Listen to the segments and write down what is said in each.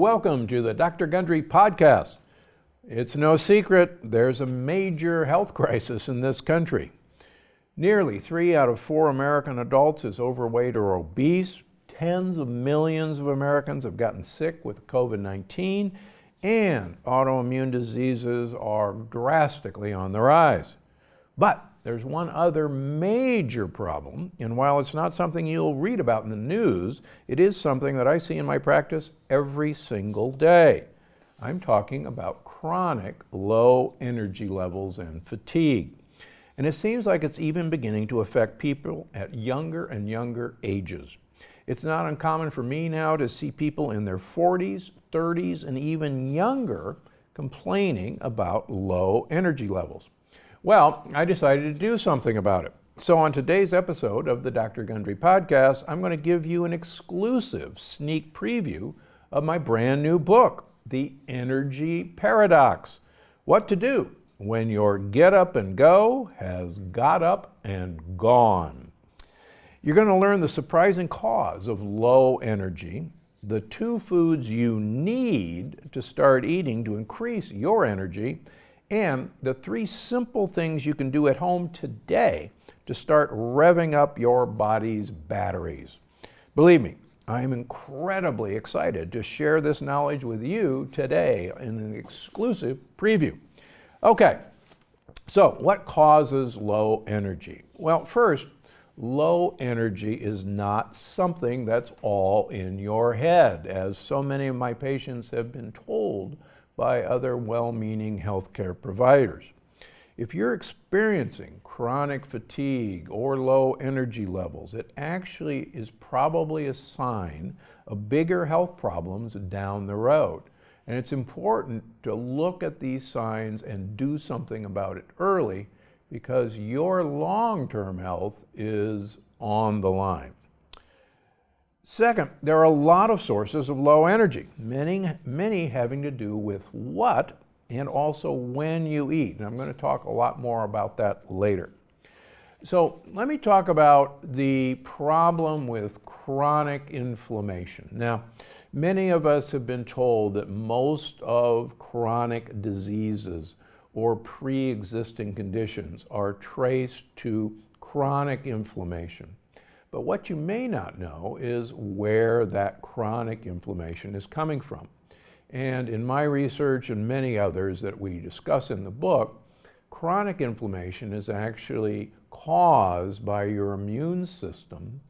Welcome to the Dr. Gundry podcast. It's no secret there's a major health crisis in this country. Nearly three out of four American adults is overweight or obese. Tens of millions of Americans have gotten sick with COVID 19, and autoimmune diseases are drastically on the rise. But there's one other major problem, and while it's not something you'll read about in the news, it is something that I see in my practice every single day. I'm talking about chronic low energy levels and fatigue. And it seems like it's even beginning to affect people at younger and younger ages. It's not uncommon for me now to see people in their 40s, 30s, and even younger complaining about low energy levels. Well, I decided to do something about it. So, on today's episode of the Dr. Gundry podcast, I'm going to give you an exclusive sneak preview of my brand new book, The Energy Paradox What to Do When Your Get Up and Go Has Got Up and Gone. You're going to learn the surprising cause of low energy, the two foods you need to start eating to increase your energy and the three simple things you can do at home today to start revving up your body's batteries. Believe me, I am incredibly excited to share this knowledge with you today in an exclusive preview. Okay, so what causes low energy? Well, first, low energy is not something that's all in your head, as so many of my patients have been told by other well-meaning healthcare providers. If you're experiencing chronic fatigue or low energy levels, it actually is probably a sign of bigger health problems down the road. And it's important to look at these signs and do something about it early because your long-term health is on the line. Second, there are a lot of sources of low energy, many, many having to do with what and also when you eat. And I'm going to talk a lot more about that later. So let me talk about the problem with chronic inflammation. Now, many of us have been told that most of chronic diseases or pre-existing conditions are traced to chronic inflammation. But what you may not know is where that chronic inflammation is coming from. And in my research and many others that we discuss in the book, chronic inflammation is actually caused by your immune system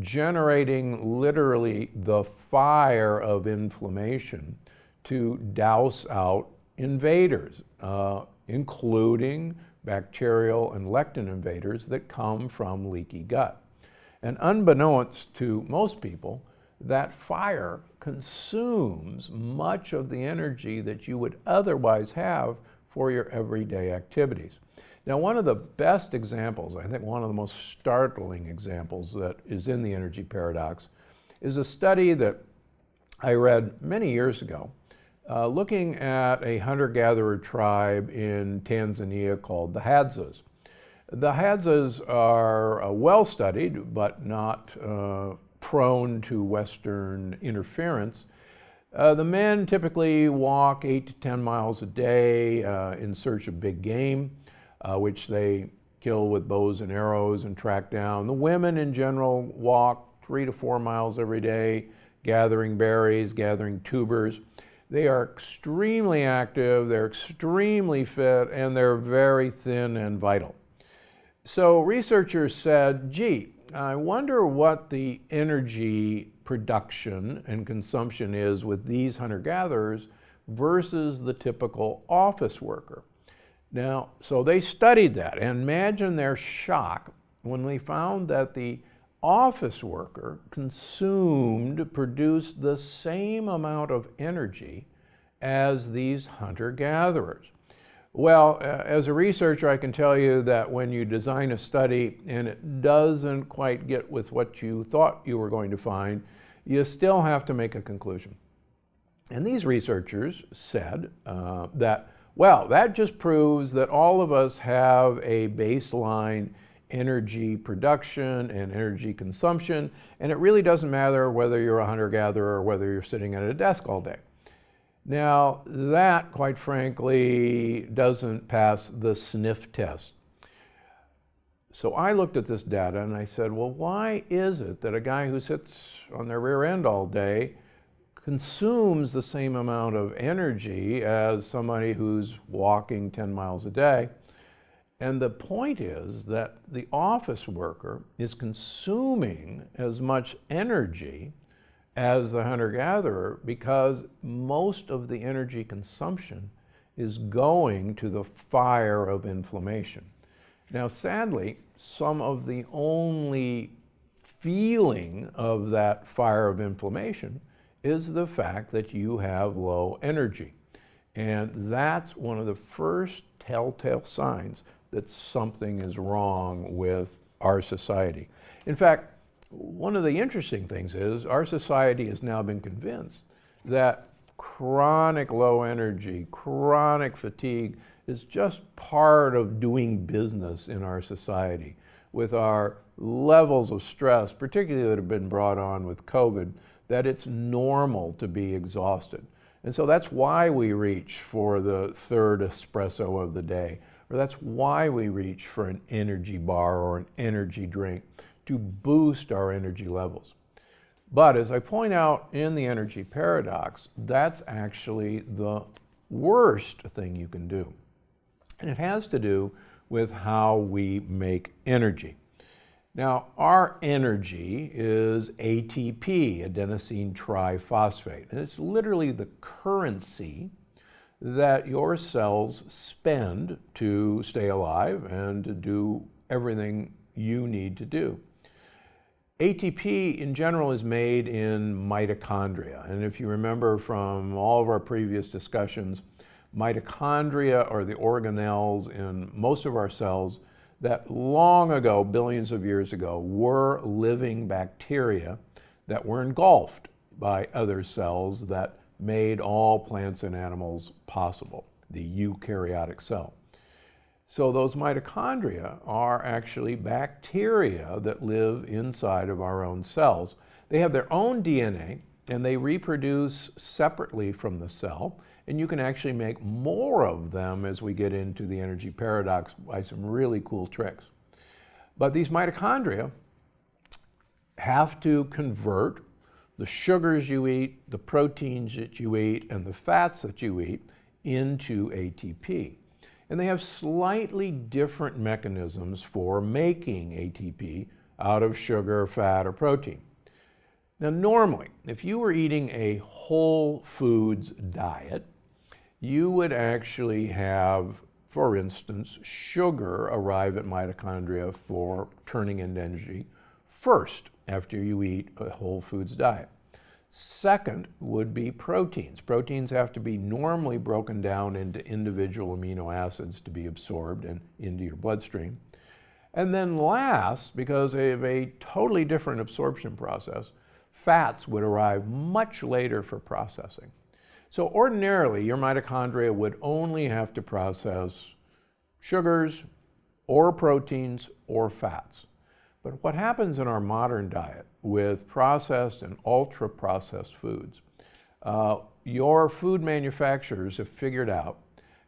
generating literally the fire of inflammation to douse out invaders, uh, including bacterial and lectin invaders that come from leaky gut. And unbeknownst to most people, that fire consumes much of the energy that you would otherwise have for your everyday activities. Now, one of the best examples, I think one of the most startling examples that is in the energy paradox, is a study that I read many years ago uh, looking at a hunter gatherer tribe in Tanzania called the Hadzas. The Hadzas are uh, well studied, but not uh, prone to Western interference. Uh, the men typically walk eight to 10 miles a day uh, in search of big game, uh, which they kill with bows and arrows and track down. The women in general walk three to four miles every day, gathering berries, gathering tubers. They are extremely active, they're extremely fit, and they're very thin and vital. So researchers said, gee, I wonder what the energy production and consumption is with these hunter-gatherers versus the typical office worker. Now, so they studied that and imagine their shock when they found that the office worker consumed, produced the same amount of energy as these hunter-gatherers. Well, uh, as a researcher, I can tell you that when you design a study and it doesn't quite get with what you thought you were going to find, you still have to make a conclusion. And these researchers said uh, that, well, that just proves that all of us have a baseline energy production and energy consumption, and it really doesn't matter whether you're a hunter-gatherer or whether you're sitting at a desk all day. Now, that, quite frankly, doesn't pass the sniff test. So I looked at this data and I said, well, why is it that a guy who sits on their rear end all day consumes the same amount of energy as somebody who's walking 10 miles a day? And the point is that the office worker is consuming as much energy as the hunter-gatherer because most of the energy consumption is going to the fire of inflammation. Now, sadly, some of the only feeling of that fire of inflammation is the fact that you have low energy. And that's one of the first telltale signs that something is wrong with our society. In fact, one of the interesting things is our society has now been convinced that chronic low energy, chronic fatigue is just part of doing business in our society with our levels of stress, particularly that have been brought on with COVID, that it's normal to be exhausted. And so that's why we reach for the third espresso of the day, or that's why we reach for an energy bar or an energy drink to boost our energy levels. But as I point out in the energy paradox, that's actually the worst thing you can do. And it has to do with how we make energy. Now, our energy is ATP, adenosine triphosphate, and it's literally the currency that your cells spend to stay alive and to do everything you need to do. ATP in general is made in mitochondria. And if you remember from all of our previous discussions, mitochondria are the organelles in most of our cells that long ago, billions of years ago, were living bacteria that were engulfed by other cells that made all plants and animals possible, the eukaryotic cell. So those mitochondria are actually bacteria that live inside of our own cells. They have their own DNA and they reproduce separately from the cell. And you can actually make more of them as we get into the energy paradox by some really cool tricks. But these mitochondria have to convert the sugars you eat, the proteins that you eat, and the fats that you eat into ATP. And they have slightly different mechanisms for making ATP out of sugar, fat, or protein. Now, normally, if you were eating a whole foods diet, you would actually have, for instance, sugar arrive at mitochondria for turning into energy first after you eat a whole foods diet. Second would be proteins. Proteins have to be normally broken down into individual amino acids to be absorbed and into your bloodstream. And then last, because of a totally different absorption process, fats would arrive much later for processing. So ordinarily, your mitochondria would only have to process sugars or proteins or fats. But what happens in our modern diet with processed and ultra processed foods, uh, your food manufacturers have figured out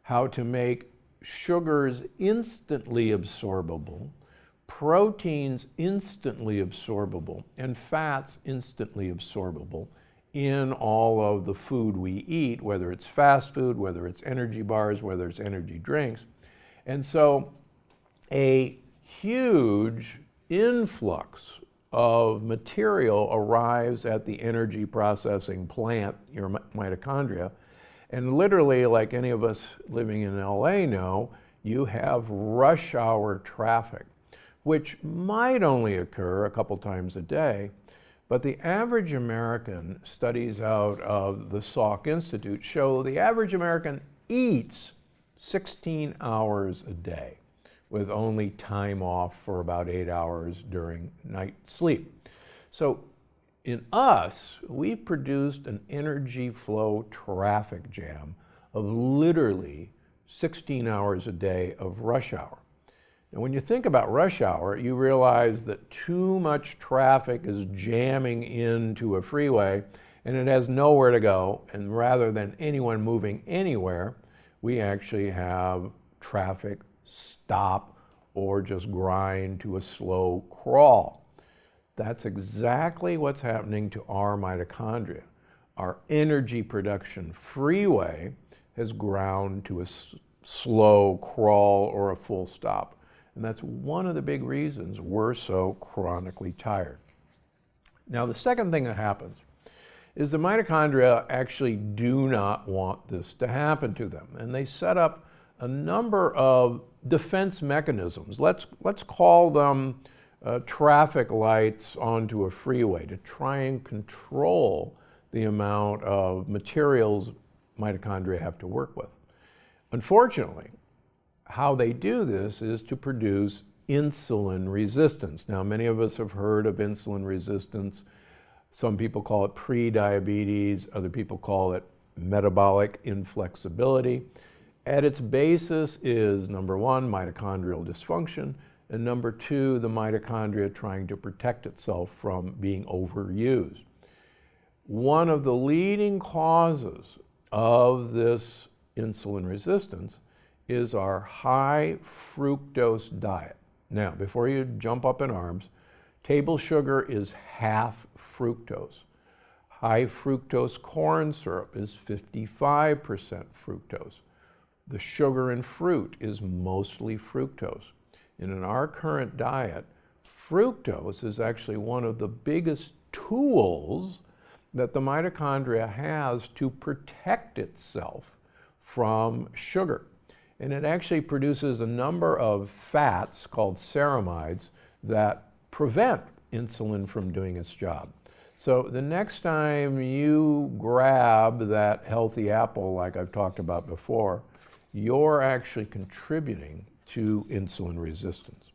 how to make sugars instantly absorbable, proteins instantly absorbable, and fats instantly absorbable in all of the food we eat, whether it's fast food, whether it's energy bars, whether it's energy drinks. And so a huge influx of material arrives at the energy processing plant, your mitochondria, and literally, like any of us living in LA know, you have rush hour traffic, which might only occur a couple times a day, but the average American, studies out of the Salk Institute show the average American eats 16 hours a day with only time off for about eight hours during night sleep. So in us, we produced an energy flow traffic jam of literally 16 hours a day of rush hour. And when you think about rush hour, you realize that too much traffic is jamming into a freeway and it has nowhere to go. And rather than anyone moving anywhere, we actually have traffic stop or just grind to a slow crawl. That's exactly what's happening to our mitochondria. Our energy production freeway has ground to a slow crawl or a full stop. And that's one of the big reasons we're so chronically tired. Now, the second thing that happens is the mitochondria actually do not want this to happen to them. And they set up a number of defense mechanisms. Let's, let's call them uh, traffic lights onto a freeway to try and control the amount of materials mitochondria have to work with. Unfortunately, how they do this is to produce insulin resistance. Now, many of us have heard of insulin resistance. Some people call it pre-diabetes, other people call it metabolic inflexibility. At its basis is number one, mitochondrial dysfunction, and number two, the mitochondria trying to protect itself from being overused. One of the leading causes of this insulin resistance is our high fructose diet. Now, before you jump up in arms, table sugar is half fructose. High fructose corn syrup is 55% fructose. The sugar in fruit is mostly fructose. And in our current diet, fructose is actually one of the biggest tools that the mitochondria has to protect itself from sugar. And it actually produces a number of fats called ceramides that prevent insulin from doing its job. So the next time you grab that healthy apple like I've talked about before, you're actually contributing to insulin resistance.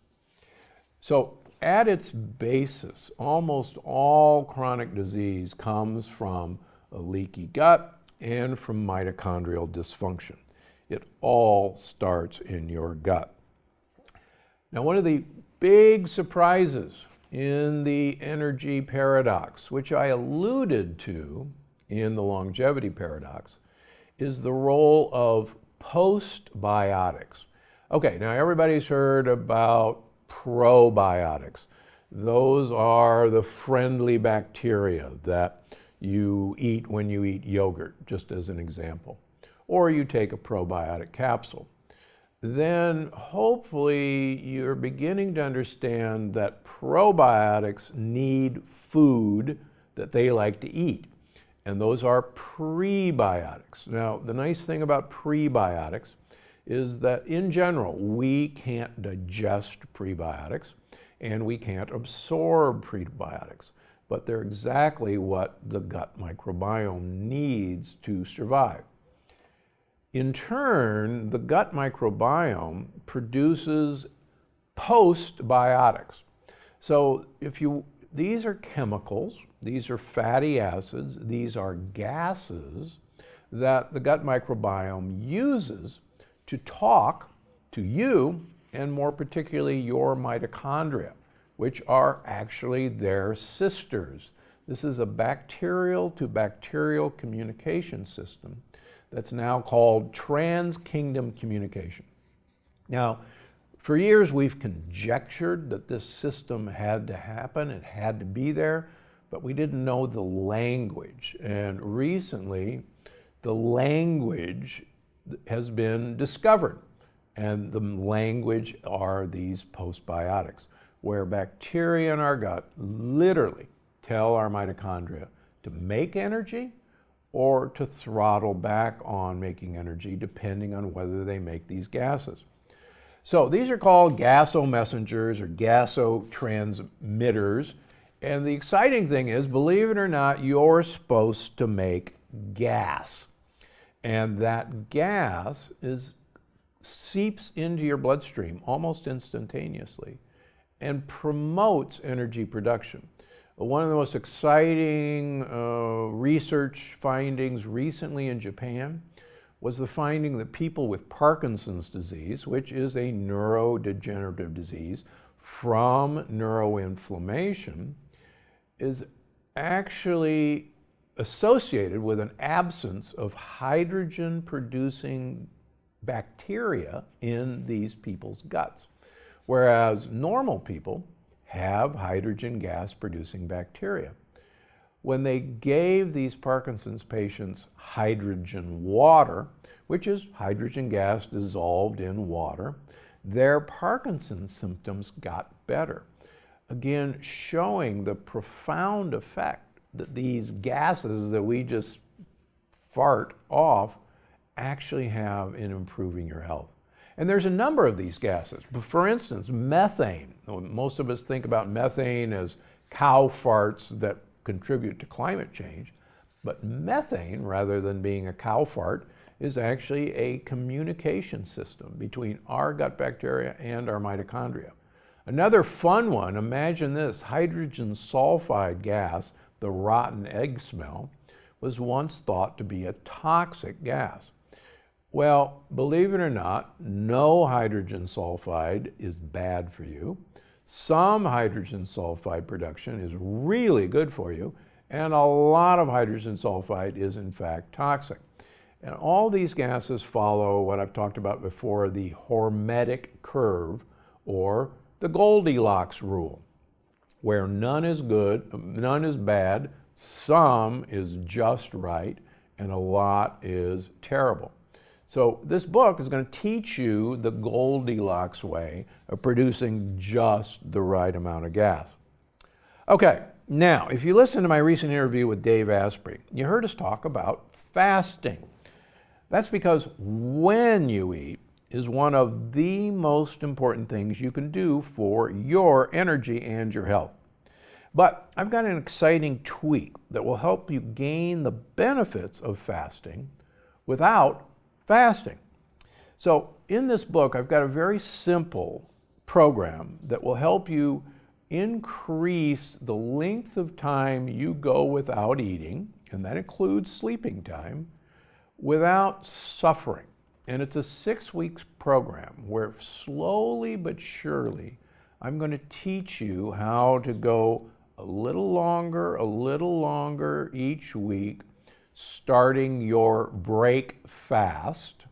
So at its basis, almost all chronic disease comes from a leaky gut and from mitochondrial dysfunction. It all starts in your gut. Now, one of the big surprises in the energy paradox, which I alluded to in the longevity paradox, is the role of postbiotics. Okay, now everybody's heard about probiotics. Those are the friendly bacteria that you eat when you eat yogurt, just as an example or you take a probiotic capsule. Then hopefully you're beginning to understand that probiotics need food that they like to eat. And those are prebiotics. Now, the nice thing about prebiotics is that in general, we can't digest prebiotics and we can't absorb prebiotics, but they're exactly what the gut microbiome needs to survive. In turn, the gut microbiome produces postbiotics. So if you, these are chemicals, these are fatty acids, these are gases that the gut microbiome uses to talk to you and more particularly your mitochondria, which are actually their sisters. This is a bacterial to bacterial communication system that's now called trans-kingdom communication. Now, for years we've conjectured that this system had to happen, it had to be there, but we didn't know the language. And recently, the language has been discovered. And the language are these postbiotics, where bacteria in our gut literally tell our mitochondria to make energy or to throttle back on making energy depending on whether they make these gases. So these are called gasomessengers or gasotransmitters. And the exciting thing is, believe it or not, you're supposed to make gas. And that gas is seeps into your bloodstream almost instantaneously and promotes energy production. One of the most exciting uh, research findings recently in Japan was the finding that people with Parkinson's disease, which is a neurodegenerative disease from neuroinflammation, is actually associated with an absence of hydrogen producing bacteria in these people's guts. Whereas normal people have hydrogen gas producing bacteria. When they gave these Parkinson's patients hydrogen water, which is hydrogen gas dissolved in water, their Parkinson's symptoms got better. Again, showing the profound effect that these gases that we just fart off actually have in improving your health. And there's a number of these gases. For instance, methane. Most of us think about methane as cow farts that contribute to climate change. But methane, rather than being a cow fart, is actually a communication system between our gut bacteria and our mitochondria. Another fun one, imagine this, hydrogen sulfide gas, the rotten egg smell, was once thought to be a toxic gas. Well, believe it or not, no hydrogen sulfide is bad for you. Some hydrogen sulfide production is really good for you, and a lot of hydrogen sulfide is in fact toxic. And all these gases follow what I've talked about before, the hormetic curve, or the Goldilocks rule, where none is good, none is bad, some is just right, and a lot is terrible. So this book is going to teach you the Goldilocks way of producing just the right amount of gas. Okay, now, if you listen to my recent interview with Dave Asprey, you heard us talk about fasting. That's because when you eat is one of the most important things you can do for your energy and your health. But I've got an exciting tweak that will help you gain the benefits of fasting without fasting. So in this book, I've got a very simple program that will help you increase the length of time you go without eating, and that includes sleeping time, without suffering. And it's a six weeks program where slowly but surely I'm going to teach you how to go a little longer, a little longer each week starting your break fast,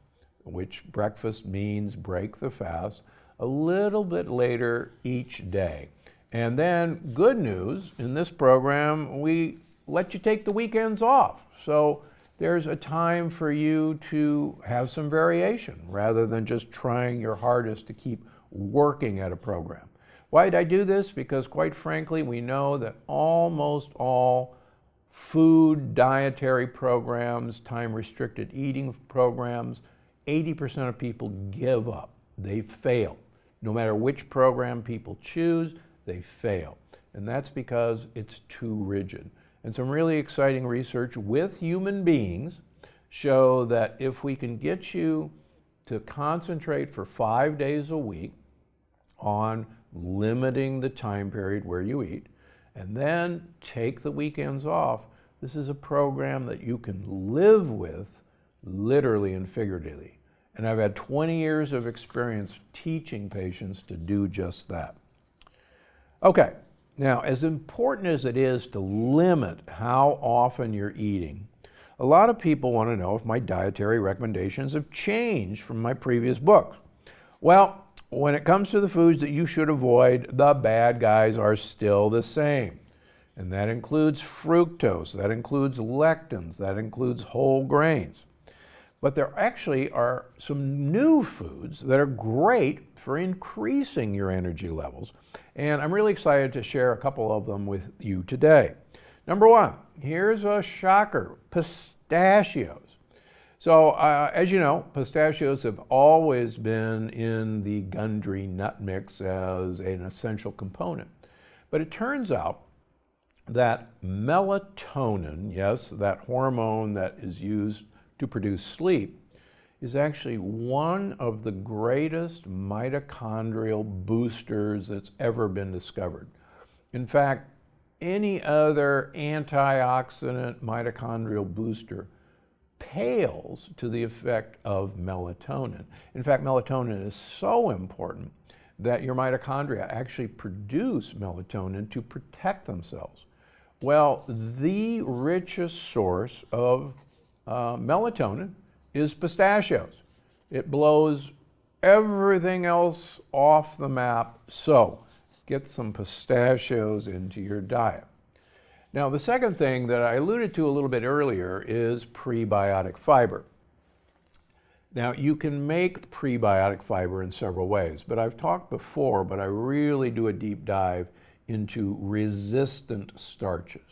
which breakfast means break the fast, a little bit later each day. And then, good news in this program, we let you take the weekends off. So there's a time for you to have some variation rather than just trying your hardest to keep working at a program. Why did I do this? Because, quite frankly, we know that almost all food dietary programs, time restricted eating programs, 80% of people give up. They fail. No matter which program people choose, they fail. And that's because it's too rigid. And some really exciting research with human beings show that if we can get you to concentrate for five days a week on limiting the time period where you eat, and then take the weekends off. This is a program that you can live with literally and figuratively. And I've had 20 years of experience teaching patients to do just that. Okay, now as important as it is to limit how often you're eating, a lot of people want to know if my dietary recommendations have changed from my previous books. Well, when it comes to the foods that you should avoid, the bad guys are still the same. And that includes fructose, that includes lectins, that includes whole grains. But there actually are some new foods that are great for increasing your energy levels. And I'm really excited to share a couple of them with you today. Number one, here's a shocker pistachios. So, uh, as you know, pistachios have always been in the Gundry nut mix as an essential component. But it turns out that melatonin, yes, that hormone that is used to produce sleep, is actually one of the greatest mitochondrial boosters that's ever been discovered. In fact, any other antioxidant mitochondrial booster pales to the effect of melatonin. In fact, melatonin is so important that your mitochondria actually produce melatonin to protect themselves. Well, the richest source of uh, melatonin is pistachios. It blows everything else off the map. So get some pistachios into your diet. Now, the second thing that I alluded to a little bit earlier is prebiotic fiber. Now, you can make prebiotic fiber in several ways, but I've talked before, but I really do a deep dive into resistant starches.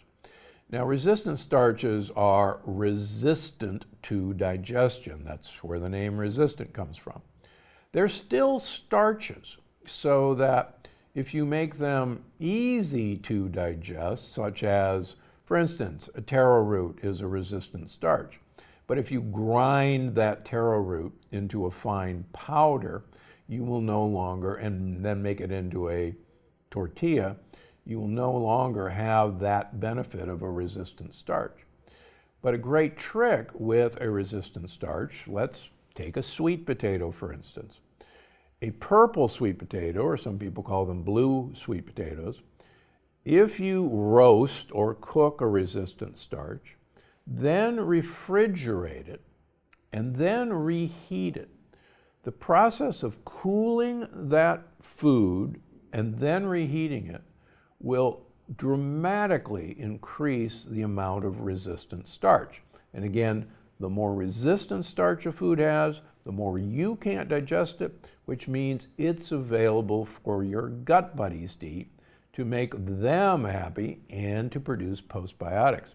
Now, resistant starches are resistant to digestion. That's where the name resistant comes from. They're still starches, so that if you make them easy to digest, such as, for instance, a taro root is a resistant starch. But if you grind that taro root into a fine powder, you will no longer, and then make it into a tortilla, you will no longer have that benefit of a resistant starch. But a great trick with a resistant starch, let's take a sweet potato for instance. A purple sweet potato, or some people call them blue sweet potatoes, if you roast or cook a resistant starch, then refrigerate it, and then reheat it. The process of cooling that food and then reheating it will dramatically increase the amount of resistant starch. And again, the more resistant starch a food has, the more you can't digest it, which means it's available for your gut buddies to eat to make them happy and to produce postbiotics.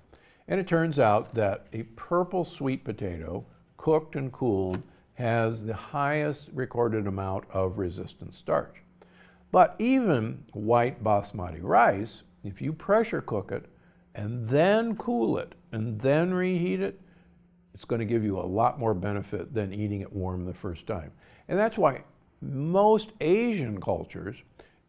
And it turns out that a purple sweet potato, cooked and cooled, has the highest recorded amount of resistant starch. But even white basmati rice, if you pressure cook it and then cool it and then reheat it, it's going to give you a lot more benefit than eating it warm the first time. And that's why most Asian cultures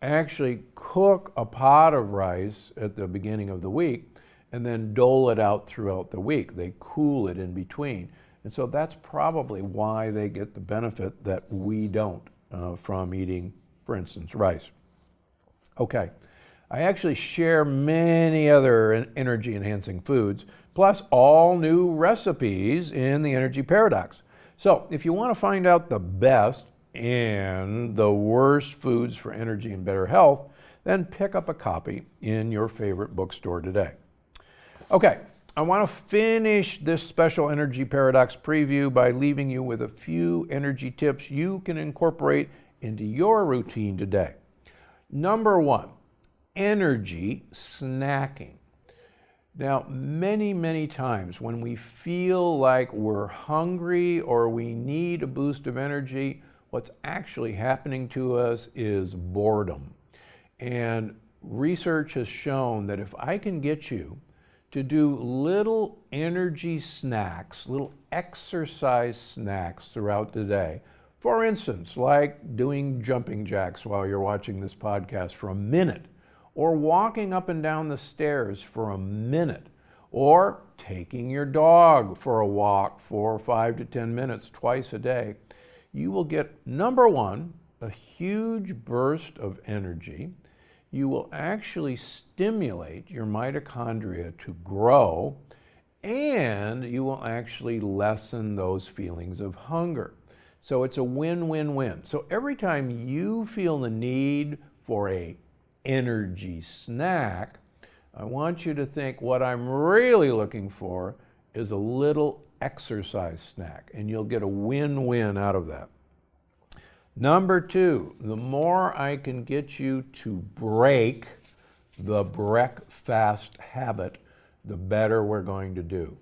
actually cook a pot of rice at the beginning of the week and then dole it out throughout the week. They cool it in between. And so that's probably why they get the benefit that we don't uh, from eating, for instance, rice. Okay, I actually share many other energy enhancing foods, plus all new recipes in the Energy Paradox. So if you want to find out the best and the worst foods for energy and better health, then pick up a copy in your favorite bookstore today. Okay, I want to finish this special Energy Paradox preview by leaving you with a few energy tips you can incorporate into your routine today. Number one, energy snacking. Now, many, many times when we feel like we're hungry or we need a boost of energy, what's actually happening to us is boredom. And research has shown that if I can get you to do little energy snacks, little exercise snacks throughout the day. For instance, like doing jumping jacks while you're watching this podcast for a minute, or walking up and down the stairs for a minute, or taking your dog for a walk for five to 10 minutes twice a day, you will get, number one, a huge burst of energy you will actually stimulate your mitochondria to grow and you will actually lessen those feelings of hunger. So it's a win-win-win. So every time you feel the need for a energy snack, I want you to think what I'm really looking for is a little exercise snack and you'll get a win-win out of that. Number two, the more I can get you to break the breakfast habit, the better we're going to do.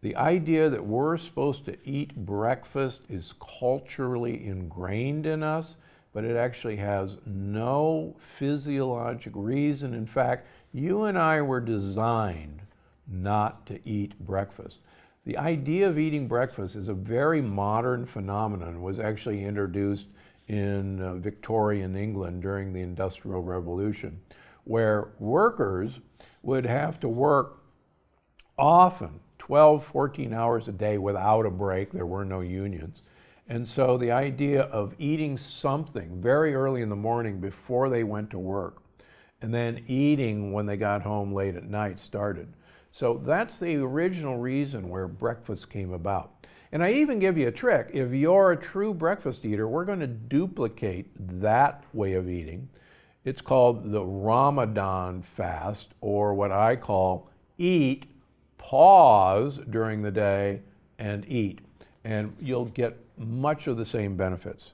The idea that we're supposed to eat breakfast is culturally ingrained in us, but it actually has no physiologic reason. In fact, you and I were designed not to eat breakfast. The idea of eating breakfast is a very modern phenomenon, was actually introduced in uh, Victorian England during the Industrial Revolution, where workers would have to work often 12, 14 hours a day without a break. There were no unions. And so the idea of eating something very early in the morning before they went to work and then eating when they got home late at night started. So that's the original reason where breakfast came about. And I even give you a trick. If you're a true breakfast eater, we're going to duplicate that way of eating. It's called the Ramadan fast, or what I call eat, pause during the day, and eat. And you'll get much of the same benefits.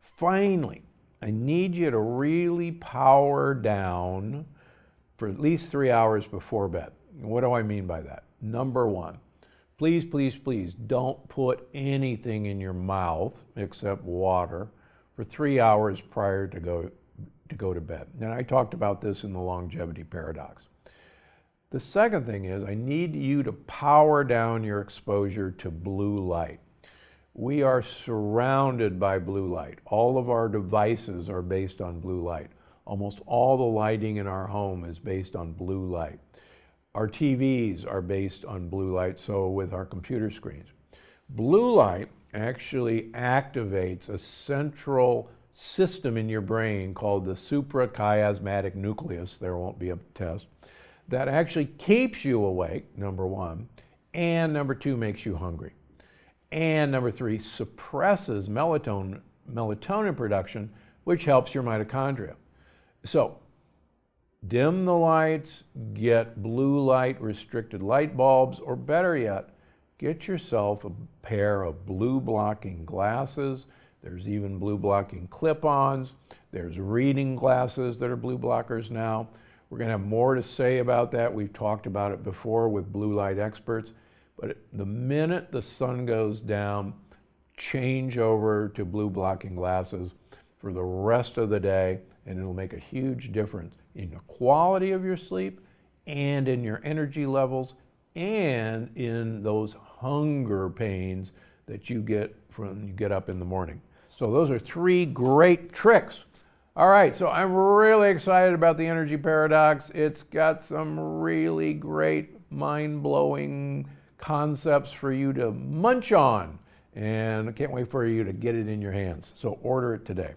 Finally, I need you to really power down for at least three hours before bed. What do I mean by that? Number one, please, please, please don't put anything in your mouth except water for three hours prior to go to go to bed. And I talked about this in the longevity paradox. The second thing is I need you to power down your exposure to blue light. We are surrounded by blue light. All of our devices are based on blue light. Almost all the lighting in our home is based on blue light. Our TVs are based on blue light, so with our computer screens. Blue light actually activates a central system in your brain called the suprachiasmatic nucleus, there won't be a test, that actually keeps you awake, number one, and number two, makes you hungry. And number three, suppresses melatonin, melatonin production, which helps your mitochondria. So dim the lights, get blue light restricted light bulbs, or better yet, get yourself a pair of blue blocking glasses. There's even blue blocking clip-ons. There's reading glasses that are blue blockers now. We're to have more to say about that. We've talked about it before with blue light experts. But the minute the sun goes down, change over to blue blocking glasses for the rest of the day, and it'll make a huge difference in the quality of your sleep and in your energy levels and in those hunger pains that you get from you get up in the morning. So those are three great tricks. All right, so I'm really excited about the energy paradox. It's got some really great mind-blowing concepts for you to munch on. And I can't wait for you to get it in your hands. So order it today.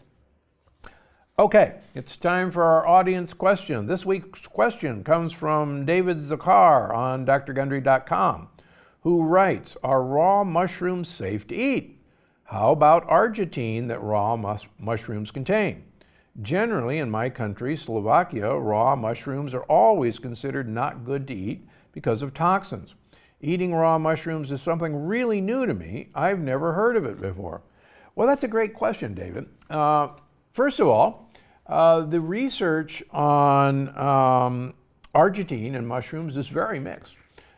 Okay, it's time for our audience question. This week's question comes from David Zakar on drgundry.com, who writes, Are raw mushrooms safe to eat? How about agaritine that raw mus mushrooms contain? Generally, in my country, Slovakia, raw mushrooms are always considered not good to eat because of toxins. Eating raw mushrooms is something really new to me. I've never heard of it before. Well, that's a great question, David. Uh, first of all, uh, the research on um, agaritine and mushrooms is very mixed.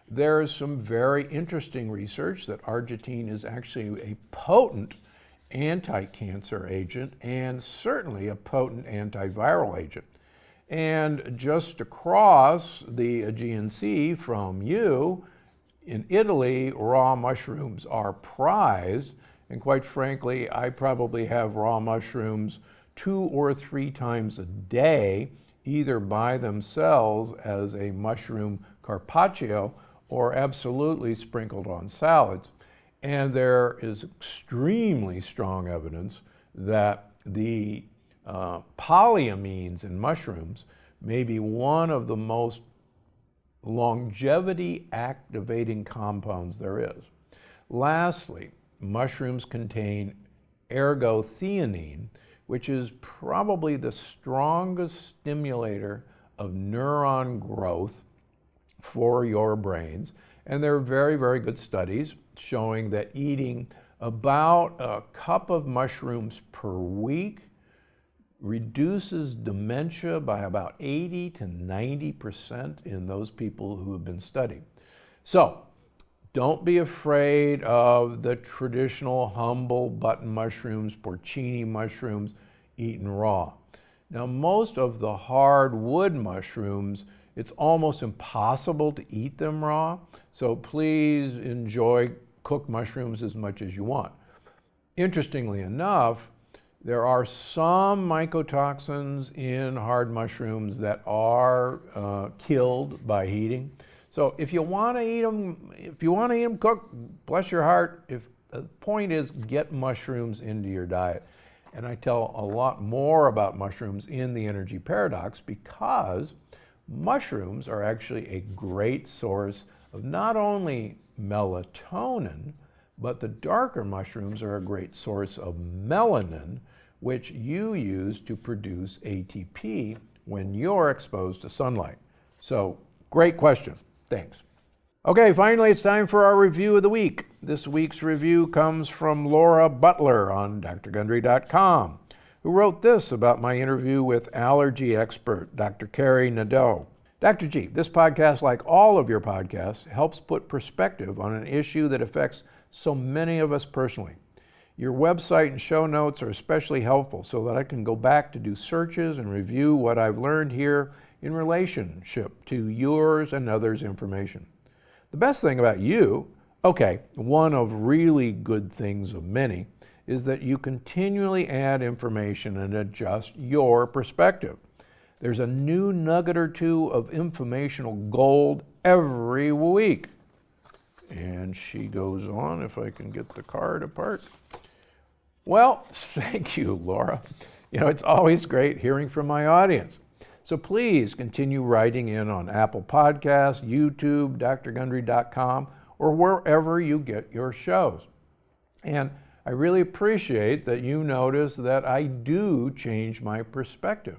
There is some very interesting research that agaritine is actually a potent anti-cancer agent and certainly a potent antiviral agent. And just across the Aegean Sea from you, in Italy, raw mushrooms are prized, and quite frankly, I probably have raw mushrooms two or three times a day, either by themselves as a mushroom carpaccio or absolutely sprinkled on salads. And there is extremely strong evidence that the uh, polyamines in mushrooms may be one of the most longevity activating compounds there is. Lastly, mushrooms contain ergothioneine, which is probably the strongest stimulator of neuron growth for your brains. And there are very, very good studies showing that eating about a cup of mushrooms per week reduces dementia by about 80 to 90% in those people who have been studied. So don't be afraid of the traditional humble button mushrooms, porcini mushrooms eaten raw. Now most of the hardwood mushrooms, it's almost impossible to eat them raw. So please enjoy cooked mushrooms as much as you want. Interestingly enough, there are some mycotoxins in hard mushrooms that are uh, killed by heating. So if you want to eat them, if you want to eat them cooked, bless your heart. If the point is get mushrooms into your diet. And I tell a lot more about mushrooms in the energy paradox because mushrooms are actually a great source of not only melatonin, but the darker mushrooms are a great source of melanin, which you use to produce ATP when you're exposed to sunlight. So, great question. Thanks. Okay, finally, it's time for our review of the week. This week's review comes from Laura Butler on drgundry.com, who wrote this about my interview with allergy expert Dr. Kari Nadeau. Dr. G, this podcast, like all of your podcasts, helps put perspective on an issue that affects so many of us personally. Your website and show notes are especially helpful so that I can go back to do searches and review what I've learned here in relationship to yours and others' information. The best thing about you, okay, one of really good things of many, is that you continually add information and adjust your perspective. There's a new nugget or two of informational gold every week. And she goes on, if I can get the card apart. Well, thank you, Laura. You know, it's always great hearing from my audience. So please continue writing in on Apple Podcasts, YouTube, drgundry.com, or wherever you get your shows. And I really appreciate that you notice that I do change my perspective.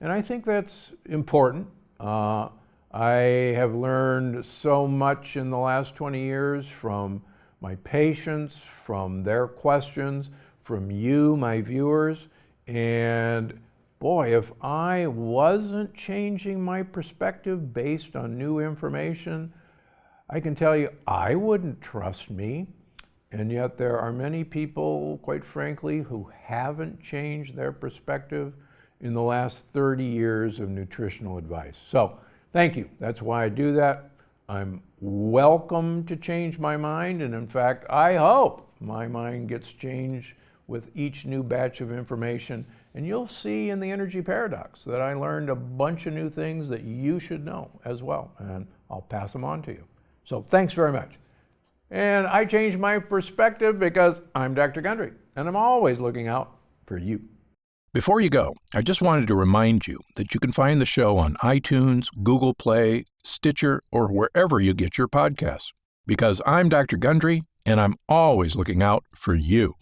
And I think that's important. Uh, I have learned so much in the last 20 years from my patients, from their questions, from you, my viewers. And boy, if I wasn't changing my perspective based on new information, I can tell you I wouldn't trust me. And yet there are many people, quite frankly, who haven't changed their perspective in the last 30 years of nutritional advice. So thank you. That's why I do that. I'm welcome to change my mind. And in fact, I hope my mind gets changed with each new batch of information. And you'll see in the energy paradox that I learned a bunch of new things that you should know as well. And I'll pass them on to you. So thanks very much. And I changed my perspective because I'm Dr. Gundry and I'm always looking out for you. Before you go, I just wanted to remind you that you can find the show on iTunes, Google Play, Stitcher, or wherever you get your podcasts. Because I'm Dr. Gundry, and I'm always looking out for you.